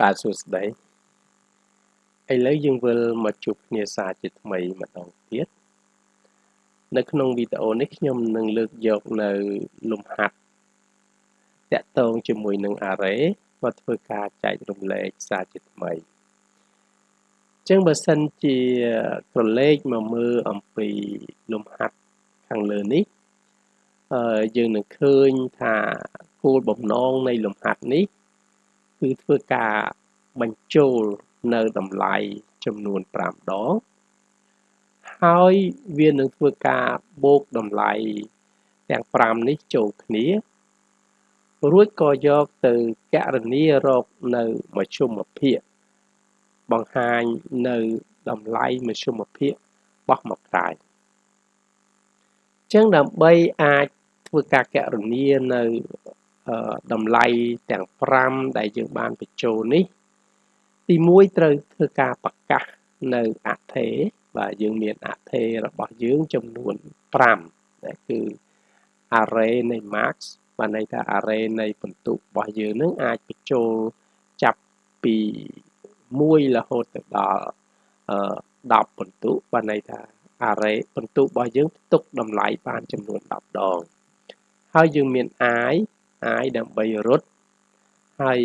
បាទសួស្តីឥឡូវយើងវិលមកជួបគ្នាសារជាថ្មីម្ដងទៀតនៅក្នុងវីដេអូនេះខ្ញុំនឹងលើកយកនៅលំហាត់តាក់ទងជាមួយនឹង array មកធ្វើការចែករំលែកសារជាថ្មីចឹងបើសិនជាក្រឡេកមកមើលអំពីលំហាត់ខាងលើនេះអឺយើងនឹងឃើញថាគោលបំណងនៃលំហាត់នេះ គឺធ្វើការបញ្ចូលនៅតម្លៃចំនួន5ដងហើយវានឹងធ្វើការបូកតម្លៃទាំង5នេះចូលគ្នា រួចក៏យកទៅកណនារកនៅមជ្ឈមភាគបង្ហាញនៅតម្លៃមជ្ឈមភាគបោះមកក្រៅចឹងដើម្បីអាចធ្វើការកណនានៅ តម្លៃទាំង5ដែលយើងបានបញ្ចូលនេះ ទី1ត្រូវធ្វើការប្រកាសនៅអថេបាទយើងមានអថេរបស់យើងចំនួន5ដែលគឺ array នៃ max បានន័យថា array នៃបន្ទុករបស់យើងនឹងអាចបញ្ចូលចាប់ពី1រហូតទៅដល់10បន្ទុកបានន័យថា array បន្ទុករបស់យើងផ្ទុកតម្លៃបានចំនួន10ដងហើយយើងមាន i i ដើម្បីរត់ហើយ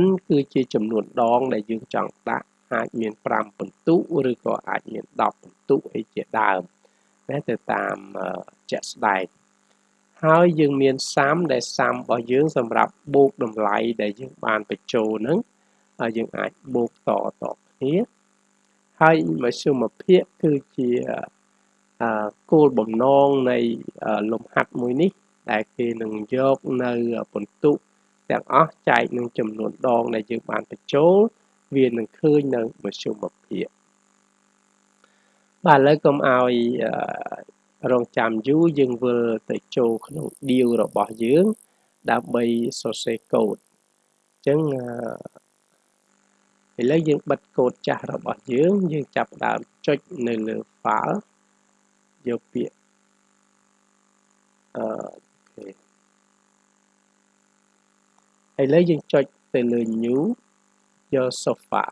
n គឺជាចំនួនដងដែលយើងចង់ដាក់អាចមាន5ពិន្ទុឬក៏អាចមាន10ពិន្ទុអីជាដើមណាទៅតាមជាក់ស្ដែងហើយយើងមានសាំដែលសាំរបស់យើងសម្រាប់បូកតម្លៃដែលយើងបានបញ្ចូលហ្នឹងហើយយើងអាចបូកតតគ្នាហើយមជ្ឈមភាគគឺជាគោលបំណងនៃលំហាត់មួយនេះ ដែលគេនឹងយកនៅបន្ទុកទាំងអស់ចែកនឹងចំនួនដងដែលយើងបានបញ្ចូលវានឹងឃើញនៅមជ្ឈមភាគបាទឥឡូវកុំឲ្យរងចាំយូរយើងវិលទៅចូលក្នុង deal របស់យើង ដើម្បីសរសេរកូដអញ្ចឹងឥឡូវយើងបិទកូដចាស់របស់យើងយើងចាប់ដើមចុចនៅលើ file យកពាក្យអឺ ឥឡូវយើងចុចទៅលើ new យក sofa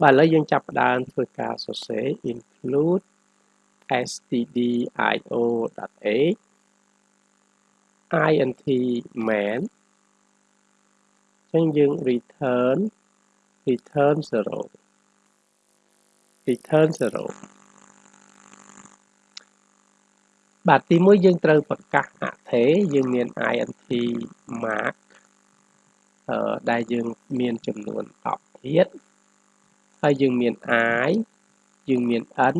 បាទឥឡូវយើងចាប់ផ្ដើមធ្វើការសរសេរ include stdio.h int main អញ្ចឹងយើង return return 0 return 0 បាទទីមួយយើងត្រូវប្រកាសអថេយើងមាន int mark អឺដែលយើងមានចំនួន10ធាតុហើយយើងមាន i យើងមាន n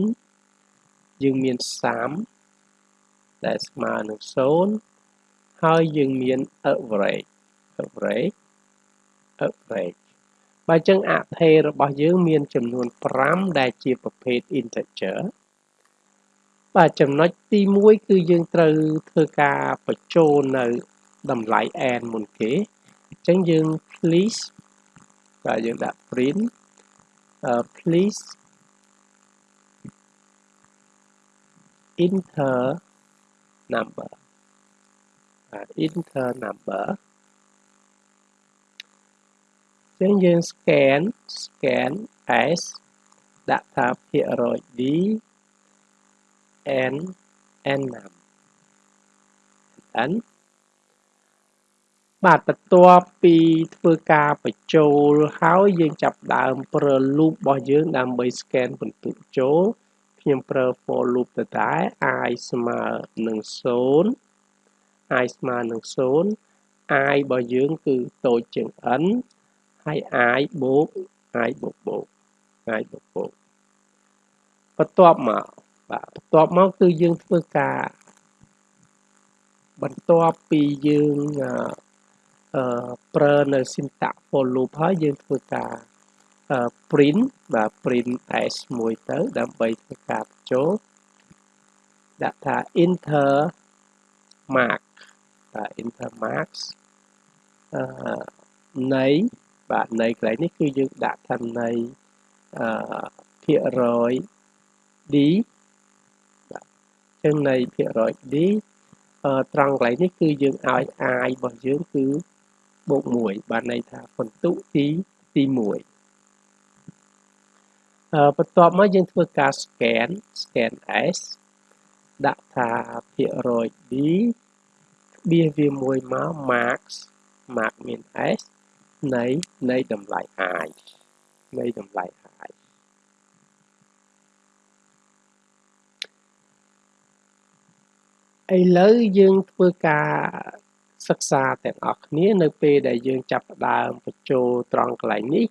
យើងមាន30ដែលស្មើនឹង0ហើយយើងមាន average average average បើអញ្ចឹងអថេរបស់យើងមានចំនួន5ដែលជាប្រភេទ integer បាទចំណុចទី1គឺយើងត្រូវធ្វើការបញ្ចូលនៅតម្លៃ n មុនគេអញ្ចឹងយើង please បាទយើងដាក់ print uh, please enter number បាទ enter number អញ្ចឹងយើង scan scan s ដាក់ថាភាគរយ d n n 5 n បាទបន្ទាប់ពីធ្វើការបញ្ចូលហើយយើងចាប់ដើមប្រើ loop របស់យើងដើម្បី scan បន្ទុកចូលខ្ញុំប្រើ for loop ទៅដែរ i ស្មើនឹង0 i ស្មើនឹង0 i របស់យើងគឺតូចជាង n ហើយ i បូក i បូកបូក i បូកបូកបន្ទាប់មក បាទបន្ទាប់មកគឺយើងធ្វើការបន្ទាប់ពីយើងអឺប្រើនៅ syntax for loop ហើយយើងធ្វើការ print បាទ print s មួយទៅដើម្បីធ្វើការបញ្ចូលដាក់ថា enter mark បាទ enter marks អឺនៃបាទនៃកន្លែងនេះគឺយើងដាក់ថានៃអឺភាគរយ d ចឹងនៃភាគរយ d ត្រង់កន្លែងនេះគឺយើងឲ្យ i របស់យើងគឺបូក1បានន័យថាពិន្ទុទីទី1អឺបន្ទាប់មកយើងធ្វើការ scan scan S ដាក់ថាភាគរយ D បៀសវាមួយមក marks mark មាន s នៃនៃតម្លៃ i នៃតម្លៃ i ឥឡូវយើងធ្វើការសិក្សាទាំងអស់គ្នានៅពេលដែលយើងចាប់ផ្ដើមបញ្ចូលត្រង់កន្លែងនេះ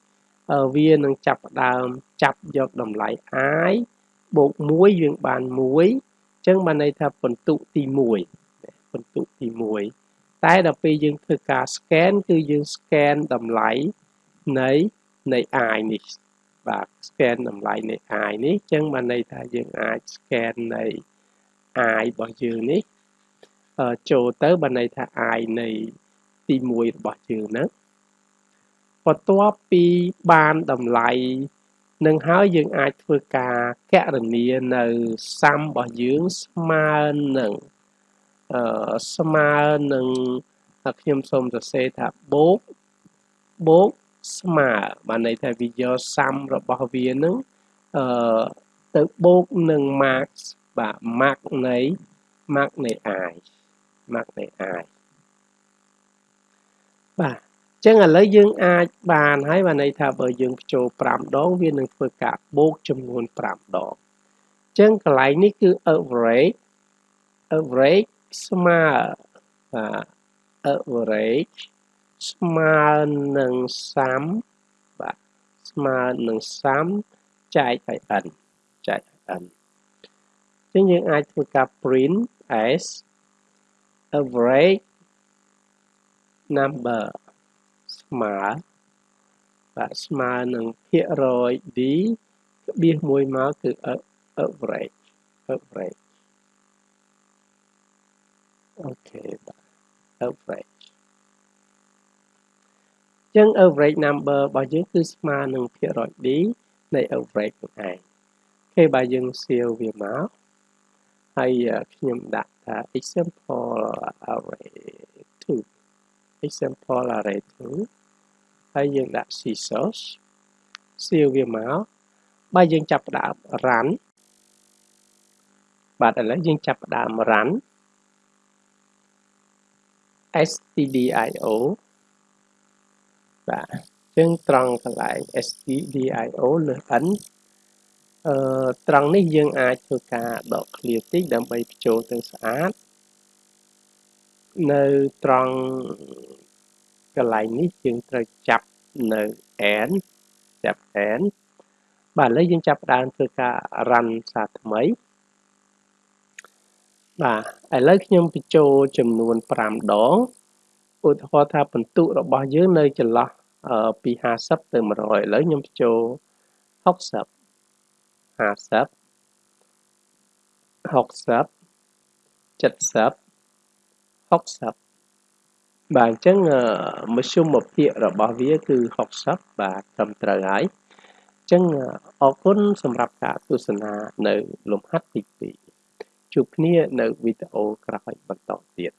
វានឹងចាប់ផ្ដើមចាប់យកតម្លៃ i បូក1យើងបាន1អញ្ចឹងបានន័យថាពិន្ទុទី1ពិន្ទុទី1តែដល់ពេលយើងធ្វើការ scan គឺយើង scan តម្លៃនៃនៃ i នេះបាទ scan តម្លៃនៃ i នេះអញ្ចឹងបានន័យថាយើងអាច scan នៃ i របស់យើងនេះចូលទៅបានន័យថា i នៃទី1របស់យើងហ្នឹងបន្ទាប់ពីបានតម្លៃនឹងហើយយើងអាចធ្វើការកណនានៅសាំរបស់យើងស្មើនឹងអឺស្មើនឹងខ្ញុំសូមសរសេរថាបូកបូកស្មើបានន័យថាវាយកសាំរបស់វានឹងអឺទៅបូកនឹង max បាទ max នៃ max នៃ i max នៃ i បាទចឹងឥឡូវយើងអាចបានហើយបានន័យថាបើយើងបញ្ចូល5ដងវានឹងធ្វើការបូកចំនួន5ដងចឹងកន្លែងនេះគឺ average average ស្មើបាទ average ស្មើនឹង30បាទស្មើនឹង30ចែកឲ្យ n ចែកឲ្យ n អញ្ចឹងយើងអាចធ្វើការ print as average number ស្មើបាទស្មើនឹងភាគរយ d ក្បៀសមួយមកគឺ average average អូខេបាទ average ចឹង average number របស់យើងគឺស្មើនឹងភាគរយ d នៃ average នោះឯងគេបើយើង seal វាមក ហើយខ្ញុំដាក់ថា example array 2 example array 2ហើយយើងដាក់ scissors seal វាមកបើយើងចាប់ផ្ដើម run បាទឥឡូវយើងចាប់ផ្ដើម run stdio បាទអញ្ចឹងត្រង់កន្លែង stdio លើ n អឺត្រង់នេះយើងអាចធ្វើការដក clear តិចដើម្បីបញ្ចូលទៅស្អាតនៅត្រង់កន្លែងនេះយើងត្រូវចាប់នៅ n ចាប់ n បាទឥឡូវយើងចាប់ផ្ដើមធ្វើការ run សារថ្មីបាទឥឡូវខ្ញុំបញ្ចូលចំនួន5ដងឧទាហរណ៍ថាពិន្ទុរបស់យើងនៅចន្លោះពី50ទៅ100ឥឡូវខ្ញុំបញ្ចូល60 50 60 70 60បាទអញ្ចឹងមធ្យមភាគរបស់វាគឺ60បាទត្រឹមត្រូវហើយអញ្ចឹងអរគុណសម្រាប់ការទស្សនានៅលំហាត់ទី2ជួបគ្នានៅវីដេអូក្រោយបន្តទៀត